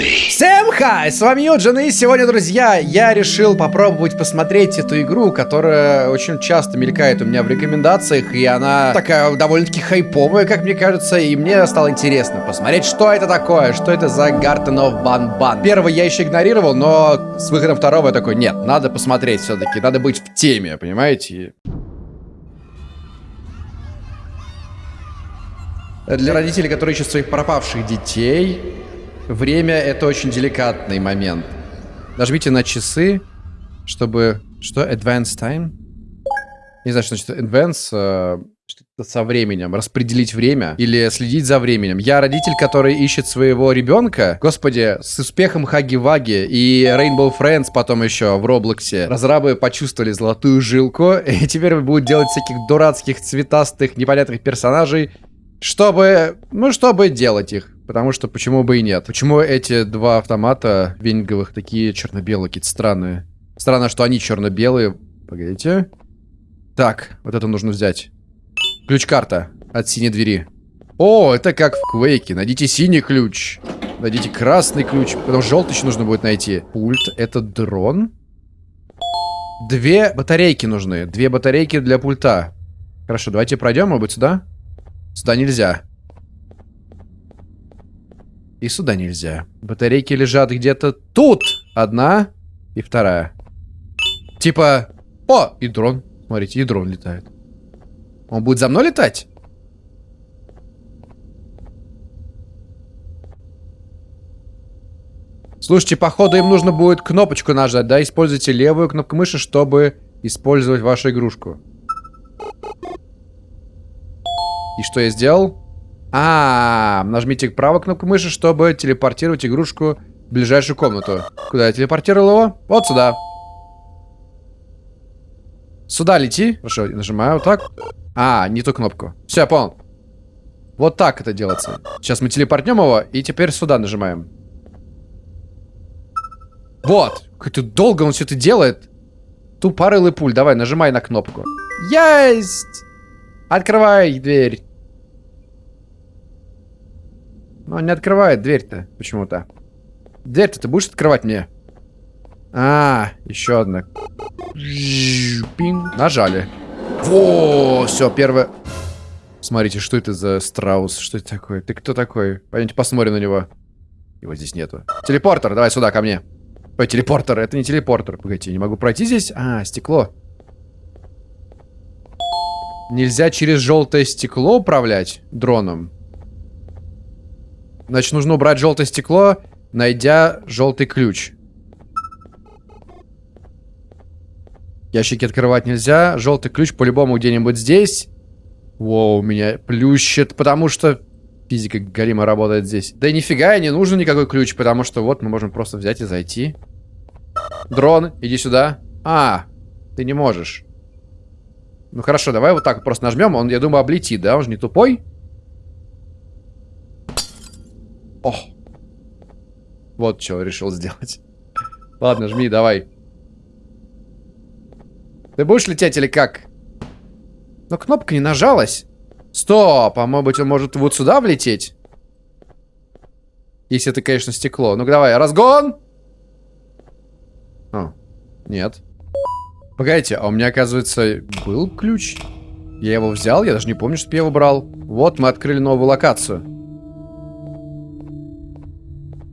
Всем хай, с вами Юджин, и сегодня, друзья, я решил попробовать посмотреть эту игру, которая очень часто мелькает у меня в рекомендациях, и она такая довольно-таки хайповая, как мне кажется, и мне стало интересно посмотреть, что это такое, что это за Garden of Banban. Первый я еще игнорировал, но с выходом второго я такой, нет, надо посмотреть все-таки, надо быть в теме, понимаете? Для родителей, которые ищут своих пропавших детей, время — это очень деликатный момент. Нажмите на часы, чтобы... Что? Advance time? Не знаю, что значит advance. Э, что-то со временем. Распределить время или следить за временем. Я родитель, который ищет своего ребенка. Господи, с успехом Хаги-Ваги и Rainbow Friends потом еще в Роблоксе. Разрабы почувствовали золотую жилку и теперь будут делать всяких дурацких, цветастых, непонятных персонажей, чтобы, ну, чтобы делать их. Потому что почему бы и нет. Почему эти два автомата венинговых такие черно-белые, какие-то странные? Странно, что они черно-белые. Погодите. Так, вот это нужно взять. Ключ-карта от синей двери. О, это как в Квейке. Найдите синий ключ. Найдите красный ключ. Потом желтый еще нужно будет найти. Пульт. Это дрон. Две батарейки нужны. Две батарейки для пульта. Хорошо, давайте пройдем, может быть, сюда? Сюда нельзя. И сюда нельзя. Батарейки лежат где-то тут. Одна и вторая. Типа... О, и дрон. Смотрите, и дрон летает. Он будет за мной летать? Слушайте, походу им нужно будет кнопочку нажать, да? Используйте левую кнопку мыши, чтобы использовать вашу игрушку. И что я сделал? А, нажмите правую кнопку мыши, чтобы телепортировать игрушку в ближайшую комнату. Куда я телепортировал его? Вот сюда. Сюда лети. Хорошо, нажимаю вот так. А, не ту кнопку. Все, понял. Вот так это делается. Сейчас мы телепортнем его, и теперь сюда нажимаем. Вот. Как-то долго он все это делает. Тупорылый пуль. Давай, нажимай на кнопку. Есть! Открывай дверь. Но он не открывает дверь-то почему-то. Дверь-то ты будешь открывать мне? А, еще одна. Нажали. Во, все, первое. Смотрите, что это за страус? Что это такое? Ты кто такой? Пойдемте посмотрим на него. Его здесь нету. Телепортер, давай сюда, ко мне. Ой, телепортер, это не телепортер. Погодите, не могу пройти здесь? А, стекло. Нельзя через желтое стекло управлять дроном? Значит, нужно убрать желтое стекло, найдя желтый ключ. Ящики открывать нельзя. Желтый ключ по-любому где-нибудь здесь. Воу, меня плющит, потому что физика Галима работает здесь. Да и нифига, не нужен никакой ключ, потому что вот мы можем просто взять и зайти. Дрон, иди сюда. А, ты не можешь. Ну хорошо, давай вот так просто нажмем. Он, я думаю, облетит, да? Он же не тупой. О! Вот что решил сделать. Ладно, жми, давай. Ты будешь лететь или как? Но кнопка не нажалась. Стоп, а может быть он может вот сюда влететь? Если это, конечно, стекло. Ну-ка давай, разгон! О, нет. Погодите, а у меня, оказывается, был ключ? Я его взял? Я даже не помню, что я его брал. Вот, мы открыли новую локацию.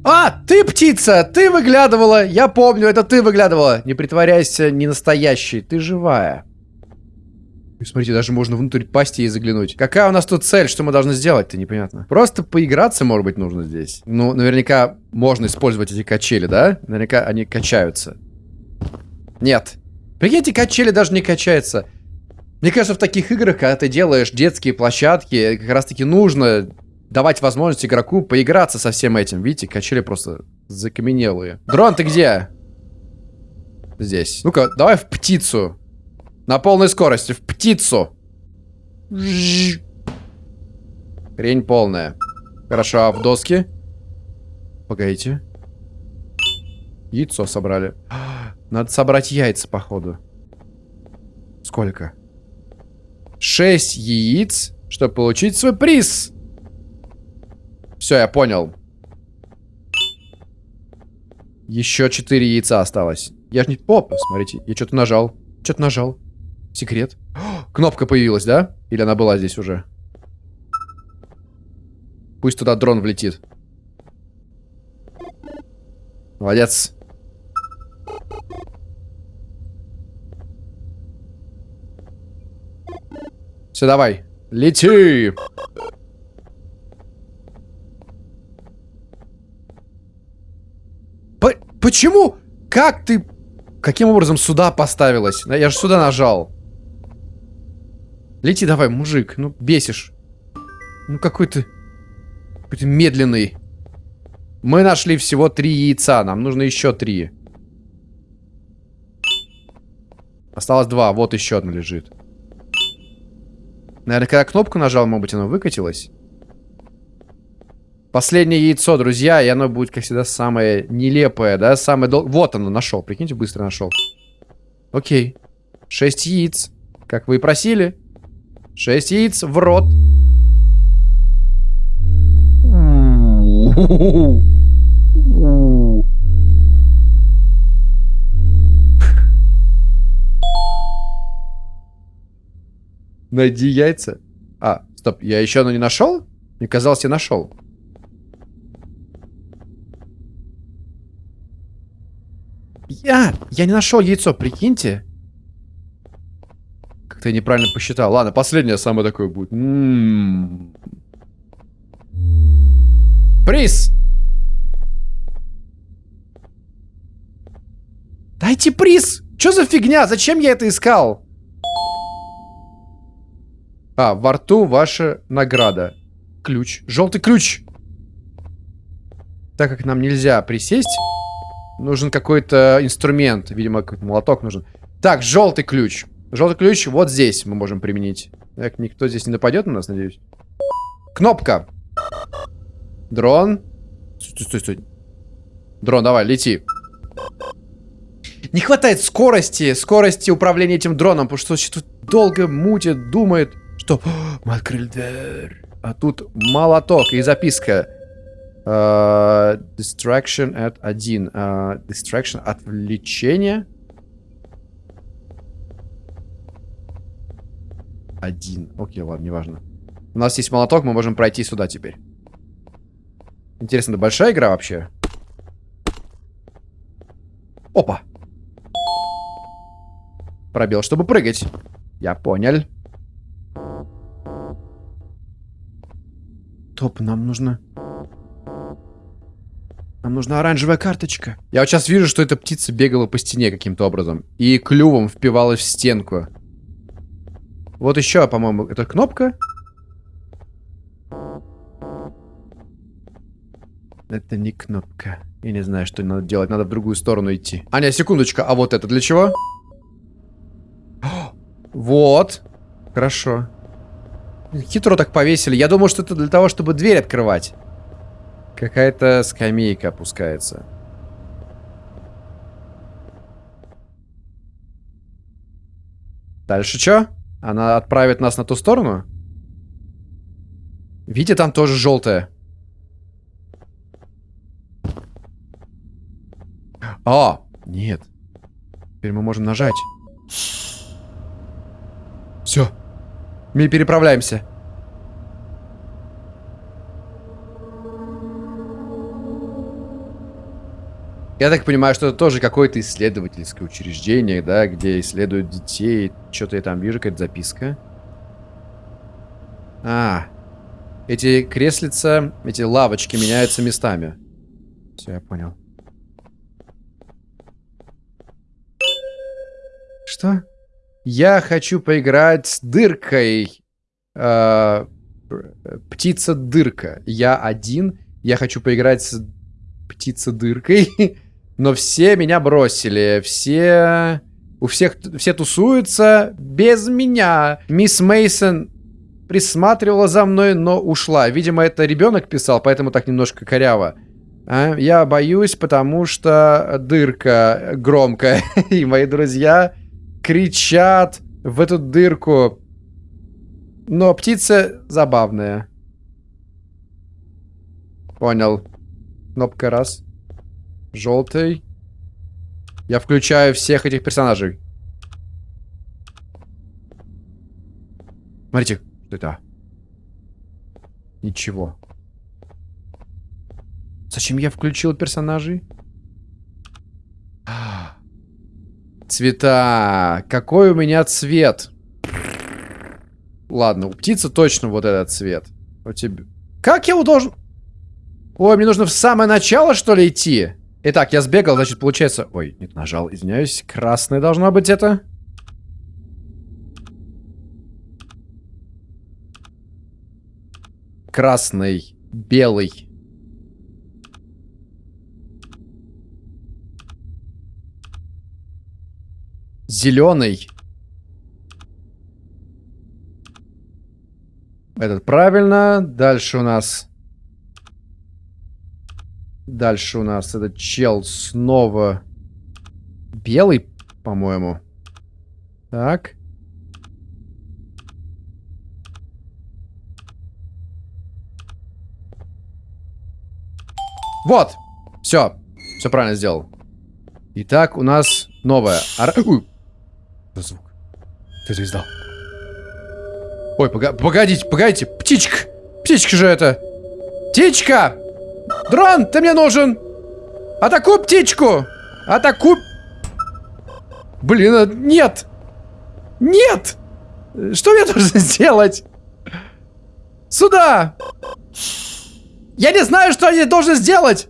А, ты птица, ты выглядывала. Я помню, это ты выглядывала. Не притворяйся не настоящей, ты живая. И смотрите, даже можно внутрь пасти и заглянуть. Какая у нас тут цель? Что мы должны сделать-то? Непонятно. Просто поиграться, может быть, нужно здесь. Ну, наверняка можно использовать эти качели, да? Наверняка они качаются. Нет. Прикиньте, качели даже не качаются. Мне кажется, в таких играх, когда ты делаешь детские площадки, как раз-таки нужно давать возможность игроку поиграться со всем этим. Видите, качели просто закаменелые. Дрон, ты где? Здесь. Ну-ка, давай в птицу. На полной скорости. В птицу. Хрень полная. Хорошо, а в доски? Погодите. Яйцо собрали. Надо собрать яйца, походу. Сколько? Шесть яиц, чтобы получить свой приз. Все, я понял. Еще четыре яйца осталось. Я ж не... Оп, смотрите, я что-то нажал. Что-то нажал. Секрет. О, кнопка появилась, да? Или она была здесь уже? Пусть туда дрон влетит. Молодец. Все, давай. Лети! По почему? Как ты... Каким образом сюда поставилась? Я же сюда нажал. Лети давай, мужик. Ну, бесишь. Ну, какой ты... Какой-то медленный. Мы нашли всего три яйца. Нам нужно еще три. Осталось два. Вот еще одно лежит. Наверное, когда кнопку нажал, может быть, оно выкатилось. Последнее яйцо, друзья, и оно будет, как всегда, самое нелепое, да? Самое дол... Вот оно, нашел. Прикиньте, быстро нашел. Окей. Шесть яиц. Как вы и просили. Шесть яиц в рот. Найди яйца. А, стоп, я еще оно не нашел? Мне казалось, я нашел. Я, я не нашел яйцо, прикиньте. Как-то я неправильно посчитал. Ладно, последнее самое такое будет. М -м -м. Приз! Дайте приз! Что за фигня? Зачем я это искал? А, во рту ваша награда. Ключ. Желтый ключ. Так как нам нельзя присесть, нужен какой-то инструмент. Видимо, какой-то молоток нужен. Так, желтый ключ. Желтый ключ вот здесь мы можем применить. Так, никто здесь не нападет на нас, надеюсь. Кнопка. Дрон. Стой, стой, стой. Дрон, давай, лети. Не хватает скорости, скорости управления этим дроном, потому что что-то долго мутит, думает. Что? Мы открыли дверь. А тут молоток и записка. Uh, distraction at 1. Uh, distraction отвлечение. Один. Окей, ладно, неважно. У нас есть молоток, мы можем пройти сюда теперь. Интересно, это большая игра вообще? Опа. Пробел, чтобы прыгать. Я понял. Топ, нам нужно... Нам нужна оранжевая карточка. Я вот сейчас вижу, что эта птица бегала по стене каким-то образом. И клювом впивалась в стенку. Вот еще, по-моему, это кнопка. Это не кнопка. Я не знаю, что надо делать. Надо в другую сторону идти. Аня, секундочка. А вот это для чего? Вот. Хорошо. Хитро так повесили. Я думал, что это для того, чтобы дверь открывать. Какая-то скамейка опускается. Дальше что? Она отправит нас на ту сторону? Видите, там тоже желтая. А, нет. Теперь мы можем нажать. Все. Мы переправляемся. Я так понимаю, что это тоже какое-то исследовательское учреждение, да, где исследуют детей. Что-то я там вижу, какая-то записка. А, эти креслица, эти лавочки меняются местами. Все, я понял. Что? Я хочу поиграть с дыркой. Э, Птица-дырка. Я один. Я хочу поиграть с птица-дыркой. Но все меня бросили. Все... У всех... Все тусуются без меня. Мисс Мейсон присматривала за мной, но ушла. Видимо, это ребенок писал, поэтому так немножко коряво. А? Я боюсь, потому что дырка громкая. И мои друзья кричат в эту дырку. Но птица забавная. Понял. Кнопка раз. Желтый. Я включаю всех этих персонажей. Смотрите, что это? Ничего. Зачем я включил персонажей? Цвета. Какой у меня цвет? Ладно, у птицы точно вот этот цвет. У тебя... Как я его должен... Ой, мне нужно в самое начало, что ли, идти? Итак, я сбегал, значит, получается... Ой, нет, нажал, извиняюсь. Красное должно быть это. Красный, белый. Зеленый. Этот правильно. Дальше у нас... Дальше у нас этот чел снова белый, по-моему. Так. Вот! Все. Все правильно сделал. Итак, у нас новая. Ар... Ой. Звук. Ты это. Ой, пога погодите, погодите. Птичка. Птичка же это. Птичка! Дрон, ты мне нужен! Атакуй птичку! Атакуй... Блин, а, нет! Нет! Что я должен сделать? Сюда! Я не знаю, что я должен сделать!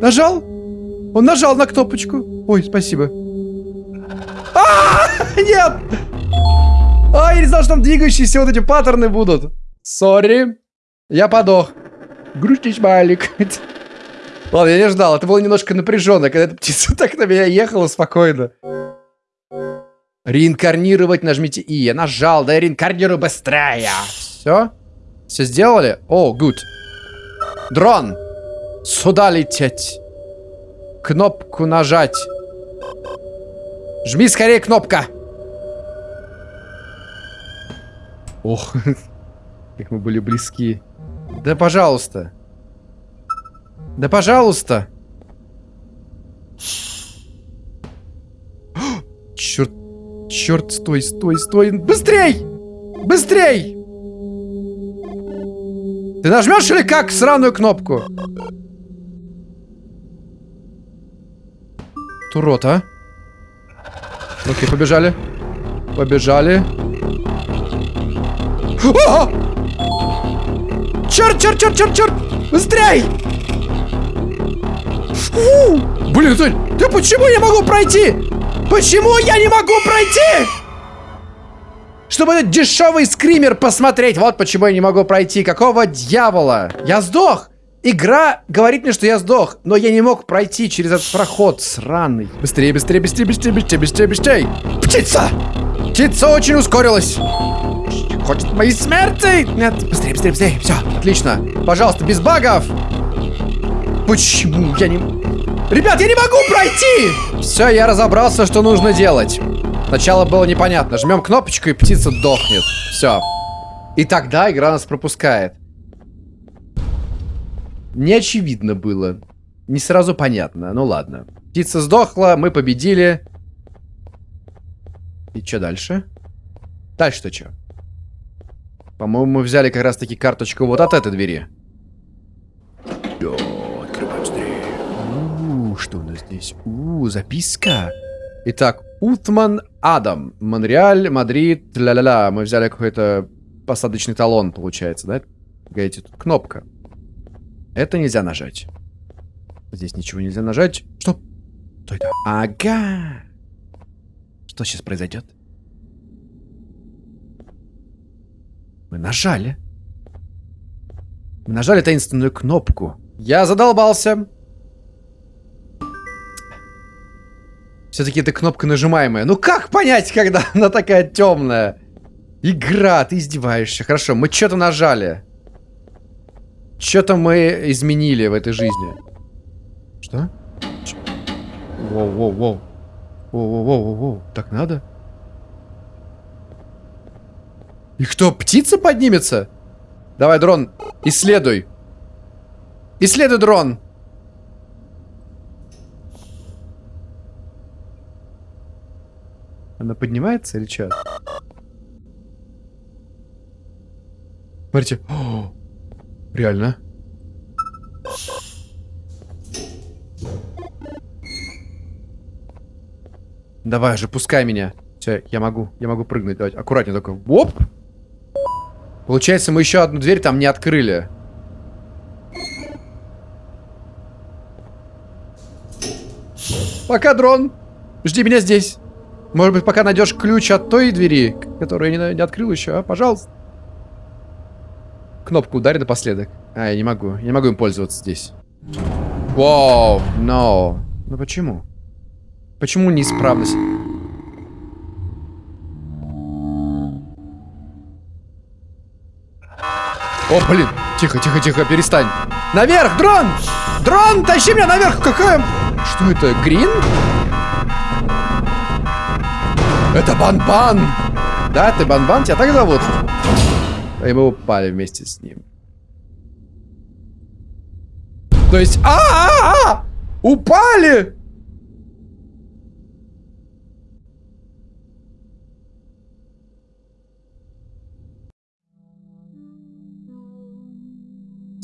Нажал? Он нажал на кнопочку. Ой, спасибо. А, нет! А, я не знал, что там двигающиеся вот эти паттерны будут. Сори. Я подох. Грустный смайлик. Ладно, я не ждал. Это было немножко напряженно, когда эта птица так на меня ехала спокойно. Реинкарнировать нажмите И. Я нажал, да я реинкарнирую быстрее. Все? Все сделали? О, oh, good. Дрон! Сюда лететь. Кнопку нажать. Жми скорее кнопка. Ох, как мы были близки. Да пожалуйста. Да пожалуйста. Черт, черт, стой, стой, стой. Быстрей! Быстрей! Ты нажмешь или как сраную кнопку? Турот, а? Окей, побежали. Побежали. О! Черт, черт, черт, черт, черт! Быстрей! Фу! Блин, ты, ты почему не могу пройти? Почему я не могу пройти? Чтобы этот дешевый скример посмотреть. Вот почему я не могу пройти. Какого дьявола? Я сдох. Игра говорит мне, что я сдох, но я не мог пройти через этот проход сраный. Быстрее, быстрее, быстрее, быстрее, быстрее, быстрее, быстрее. Птица! Птица очень ускорилась. Хочет моей смерти? Нет, быстрее, быстрее, быстрее. Все, отлично. Пожалуйста, без багов. Почему я не... Ребят, я не могу пройти! Все, я разобрался, что нужно делать. Сначала было непонятно. Жмем кнопочку, и птица дохнет. Все. И тогда игра нас пропускает. Не очевидно было. Не сразу понятно. Ну ладно. Птица сдохла, мы победили. И что дальше? Дальше-то что? По-моему, мы взяли как раз-таки карточку вот от этой двери. О, открываем быстрее. У, что у нас здесь? У, записка. Итак, Утман Адам. Монреаль, Мадрид, ля-ля-ля. Мы взяли какой-то посадочный талон, получается, да? Погодите, тут кнопка. Это нельзя нажать. Здесь ничего нельзя нажать. Что? Что это? Ага. Что сейчас произойдет? Мы нажали. Мы нажали таинственную кнопку. Я задолбался. Все-таки эта кнопка нажимаемая. Ну как понять, когда она такая темная? Игра, ты издеваешься. Хорошо, мы что-то нажали. Что-то мы изменили в этой жизни. Что? Воу-воу-воу. Воу-воу-воу-воу. Так надо? И кто, птица поднимется? Давай, дрон, исследуй. Исследуй дрон. Она поднимается или что? Смотрите. О, реально. Давай же, пускай меня. Все, я могу, я могу прыгнуть. Давайте, аккуратнее только. Оп! Получается, мы еще одну дверь там не открыли. Пока, дрон. Жди меня здесь. Может быть, пока найдешь ключ от той двери, которую я не, не открыл еще, а? Пожалуйста. Кнопку ударь напоследок. А, я не могу. Я не могу им пользоваться здесь. Вау, но. Ну почему? Почему неисправность? О, блин. Тихо, тихо, тихо, перестань. Наверх, дрон! Дрон, тащи меня наверх! Какая... Что это, грин? Это Бан-Бан! Да, ты Бан-Бан? Тебя так зовут? И мы упали вместе с ним. То есть... А, -а, -а! Упали!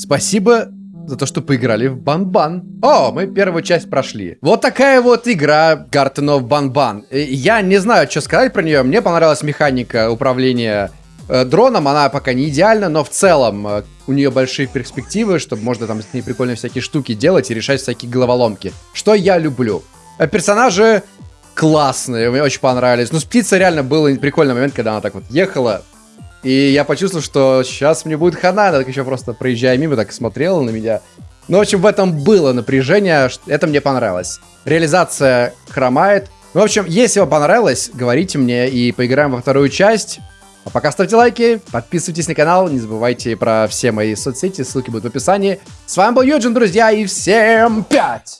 Спасибо за то, что поиграли в Бан-Бан. О, мы первую часть прошли. Вот такая вот игра Garten of Бан-Бан. Я не знаю, что сказать про нее. Мне понравилась механика управления э, дроном. Она пока не идеальна, но в целом э, у нее большие перспективы, чтобы можно там с ней прикольные всякие штуки делать и решать всякие головоломки. Что я люблю. Э, персонажи классные, мне очень понравились. Ну, с птицей реально был прикольный момент, когда она так вот ехала, и я почувствовал, что сейчас мне будет хана. Так еще просто проезжая мимо, так смотрела на меня. Ну, в общем, в этом было напряжение. Это мне понравилось. Реализация хромает. Ну, в общем, если вам понравилось, говорите мне и поиграем во вторую часть. А пока ставьте лайки, подписывайтесь на канал, не забывайте про все мои соцсети, ссылки будут в описании. С вами был Юджин, друзья, и всем пять!